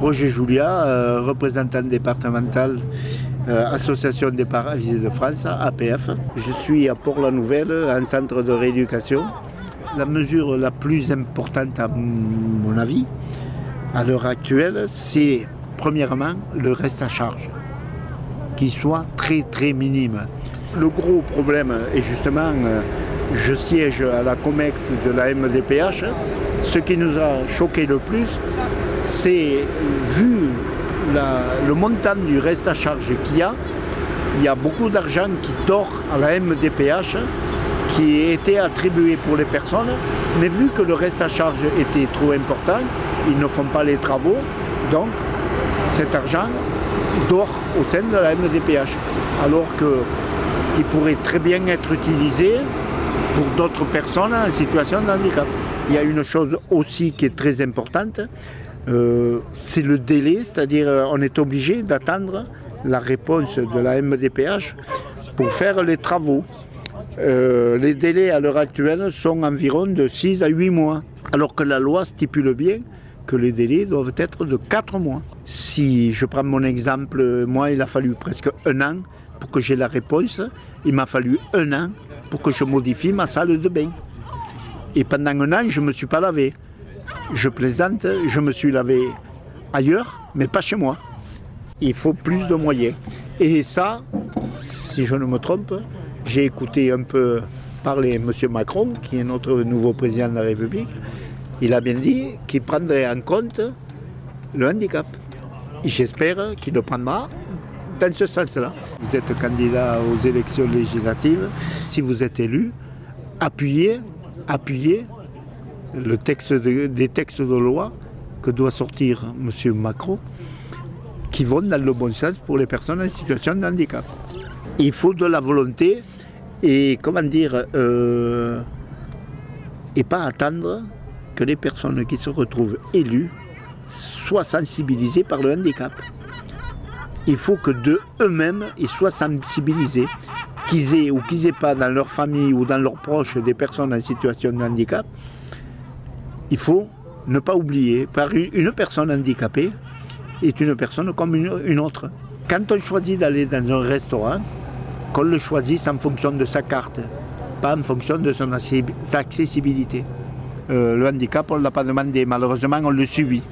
Roger Julia, euh, représentant départemental, euh, Association des paralysés de France, APF. Je suis à Port-la-Nouvelle, un centre de rééducation. La mesure la plus importante à mon avis, à l'heure actuelle, c'est premièrement le reste à charge, qui soit très très minime. Le gros problème est justement, euh, je siège à la COMEX de la MDPH, ce qui nous a choqué le plus, c'est vu le montant du reste à charge qu'il y a, il y a beaucoup d'argent qui dort à la MDPH qui était attribué pour les personnes, mais vu que le reste à charge était trop important, ils ne font pas les travaux, donc cet argent dort au sein de la MDPH, alors qu'il pourrait très bien être utilisé pour d'autres personnes en situation de handicap. Il y a une chose aussi qui est très importante, c'est le délai, c'est-à-dire euh, on est obligé d'attendre la réponse de la MDPH pour faire les travaux. Euh, les délais à l'heure actuelle sont environ de 6 à 8 mois, alors que la loi stipule bien que les délais doivent être de 4 mois. Si je prends mon exemple, moi il a fallu presque un an pour que j'ai la réponse, il m'a fallu un an pour que je modifie ma salle de bain. Et pendant un an, je ne me suis pas lavé je plaisante, je me suis lavé ailleurs, mais pas chez moi. Il faut plus de moyens. Et ça, si je ne me trompe, j'ai écouté un peu parler M. Macron, qui est notre nouveau président de la République. Il a bien dit qu'il prendrait en compte le handicap. J'espère qu'il le prendra dans ce sens-là. Vous êtes candidat aux élections législatives. Si vous êtes élu, appuyez, appuyez le texte des textes de loi que doit sortir M. Macron qui vont dans le bon sens pour les personnes en situation de handicap. Il faut de la volonté et, comment dire, euh, et pas attendre que les personnes qui se retrouvent élues soient sensibilisées par le handicap. Il faut que de eux-mêmes, ils soient sensibilisés, qu'ils aient ou qu'ils n'aient pas dans leur famille ou dans leurs proches des personnes en situation de handicap, il faut ne pas oublier, par une personne handicapée est une personne comme une, autre. Quand on choisit d'aller dans un restaurant, qu'on le choisisse en fonction de sa carte, pas en fonction de son accessibilité. Euh, le handicap, on ne l'a pas demandé, malheureusement on le subit.